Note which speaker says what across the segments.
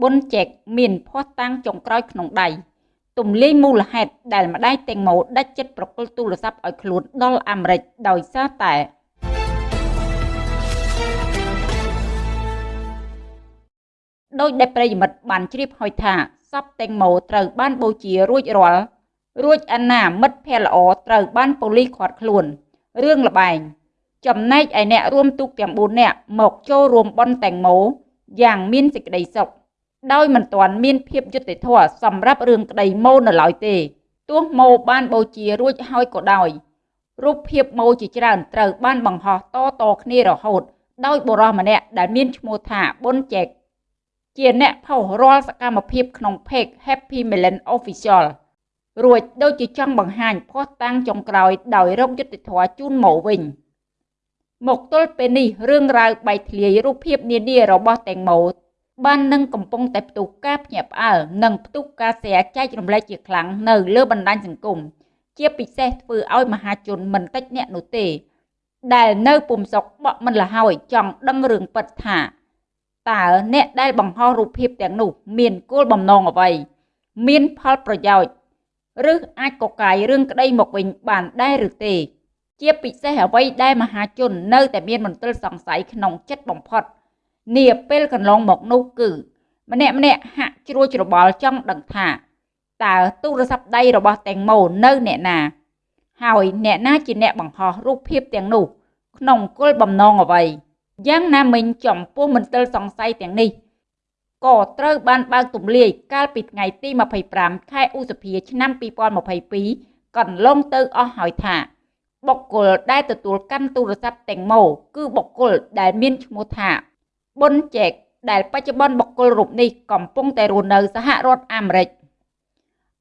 Speaker 1: ប៊ុនចែកមានភ័ស្តុតាងចុងក្រោយក្នុងដៃទំលាយមូលហេតុដែលម្ដាយតេងម៉ូដាច់ចិត្តប្រគល់ទូរស័ព្ទឲ្យខ្លួនដល់អាមេរិកដោយសារតែដោយដែលប្រិយមិត្តបានជ្រាបហើយថាសពតេងម៉ូត្រូវបានបូជារួចរាល់រួចអាណាមិត្តភ័ក្តិល្អត្រូវបានប៉ូលីសឃាត់ខ្លួនរឿងលបែងចំណែកឯអ្នករួមទូកទាំង4នាក់មកចូលរួមបន់តេងម៉ូយ៉ាងមានសេចក្តីសុខ ដោយមិនទាន់មានភាពយុត្តិធម៌សម្រាប់រឿងក្តីម៉ូនៅឡើយទេទោះម៉ូបានបូជារួចហើយក៏ដោយរូបភាពម៉ូជាច្រើនត្រូវបានបង្ហោះតតគ្នារហូត ដោយបុរសម្នាក់ដែលមានឈ្មោះថាប៊ុនចែកជាអ្នកផុសរាល់សកម្មភាពក្នុង page Happy Melon Official រួចដូចជាចង់បង្ហាញភ័ស្តុតាងចុងក្រោយដោយរកយុត្តិធម៌ជូនម៉ូវិញមកទល់ពេលនេះរឿងរ៉ាវបែកធ្លាយរូបភាពនានារបស់តេងម៉ូ បាននឹងកំពុងតែផ្ទុះការភ្ញាក់ផ្អើលនិងផ្ទុះការសេចក្តីរំលែកជាខ្លាំងនៅលើបណ្ដាញសង្គមជាពិសេសធ្វើឲ្យមហាជនមិនតិចអ្នកនោះទេ ដែលនៅពុំសុកបក់មិនលហើយចង់ដឹងរឿងពិតថាតើអ្នកដែលបង្ហោះរូបភាពទាំងនោះ មានគោលបំណងអ្វី មានផលប្រយោជន៍ឬអាចកកាយរឿងក្តីមកវិញបានដែរឬទេ ជាពិសេសអ្វីដែលមហាជននៅតែមានមន្ទិលសង្ស័យក្នុងចិត្តបំផុត។ នាពេលកន្លងមកនោះគឺ ម្នាក់ម្នាក់ហាក់ជ្រួលច្របល់ចង់ដឹងថាតើទូរស័ព្ទដៃរបស់តេងម៉ូនៅអ្នកណា ហើយអ្នកណាជាអ្នកបង្ហោះរូបភាពទាំងនោះ ក្នុងគោលបំណងអ្វីយ៉ាងណាមិញចំពោះមន្ទិលសង្ស័យទាំងនេះក៏ត្រូវបានបើកទម្លាយកាលពីថ្ងៃទី25ខែឧសភាឆ្នាំ2022កន្លងទៅអស់ហើយថាបុគ្គលដែលទទួលកាន់ទូរស័ព្ទទាំងម៉ូគឺបុគ្គលដែលមានឈ្មោះថា ប៊ុនចែកដែលបច្ចុប្បន្នបុគ្គលរូបនេះកំពុងតែរស់នៅសហរដ្ឋអាមេរិក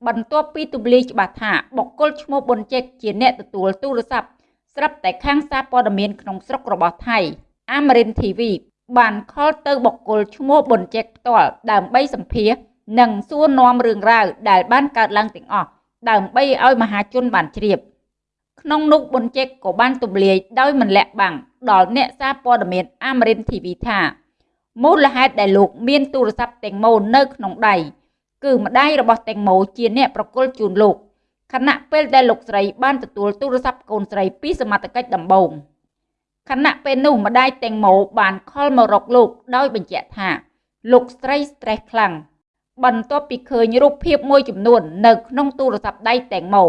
Speaker 1: បន្ទាប់ពីទម្លាយច្បាស់ថាបុគ្គលឈ្មោះប៊ុនចែកជាអ្នកទទួលទូរស័ព្ទស្រាប់តែខាងសារព័ត៌មានក្នុងស្រុករបស់ថៃ Amarin TV បានខលទៅបុគ្គលឈ្មោះប៊ុនចែកផ្ទាល់ដើម្បីសម្ភាសនិងសួរនាំរឿងរ៉ាវដែលបានកើតឡើងទាំងអស់ដើម្បីឲ្យមហាជនបានជ្រាបក្នុងនោះប៊ុនចែកក៏បានទម្លាយដោយមិនលាក់បាំងដល់អ្នកសារព័ត៌មាន Amarin TV ថា មូលហេតុដែលលោកមានទូរស័ព្ទតេងម៉ូនៅក្នុងដៃគឺម្ដាយរបស់តេងម៉ូជាអ្នកប្រគល់ជូនលោកខណៈពេលដែលលោកស្រីបានទទួលទូរស័ព្ទកូនស្រីពីសមត្ថកិច្ចដំបូងខណៈពេលនោះម្ដាយតេងម៉ូបានខលមករកលោកដោយបញ្ជាក់ថា លោកស្រី stress ខ្លាំងបន្ទាប់ពីឃើញរូបភាពមួយចំនួននៅក្នុងទូរស័ព្ទដៃតេងម៉ូ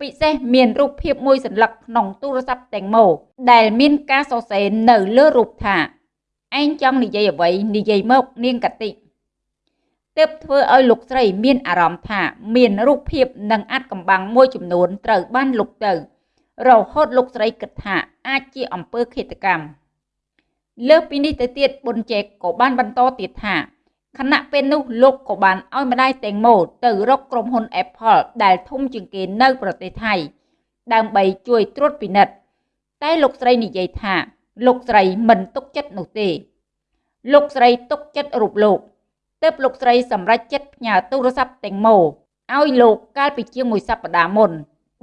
Speaker 1: ពិសេសមានរូបភាពមួយសន្លឹកក្នុងទូរស័ព្ទតេងម៉ូដែលមានការសរសេរនៅលើរូបថា ឯងចង់និយាយអ្វីនិយាយមកនាងកតិទើបធ្វើឲ្យលោកស្រីមានអារម្មណ៍ថា មានរូបភាពនិងអាចកំបាំងមួយចំនួនត្រូវបានលុបទៅ រហូតលោកស្រីគិតថាអាចជាអំពើឃាតកម្មលើសពីនេះទៅទៀតប៊ុនជែកក៏បានបន្តទៀតថាខណៈពេលនោះលោកក៏បានឲ្យម្ដាយតេងម៉ូទៅរកក្រុមហ៊ុន Apple ដែលធំជាងគេនៅប្រទេសថៃ ដើម្បីជួយត្រួតពិនិត្យតែលោកស្រីនិយាយថា លោកស្រីមិនទុកចិត្តនោះទេលោកស្រីទុកចិត្តរូបលោកទើបលោកស្រីសម្រេចចិត្តផ្ញើទូរស័ព្ទតេងម៉ូឲ្យលោកកាលពីជាងមួយសប្តាហ៍មុន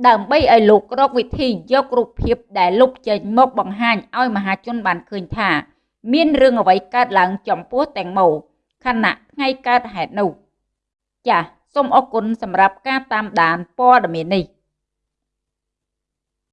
Speaker 1: ដើម្បីឲ្យលោករកវិធីយករូបភាពដែលលុបចេញមកបង្ហាញឲ្យមហាជនបានឃើញថា មានរឿងអ្វីកើតឡើងចំពោះតេងម៉ូខណៈថ្ងៃកើតហេតុនោះចាសសូមអរគុណសម្រាប់ការតាមដានព័ត៌មាននេះ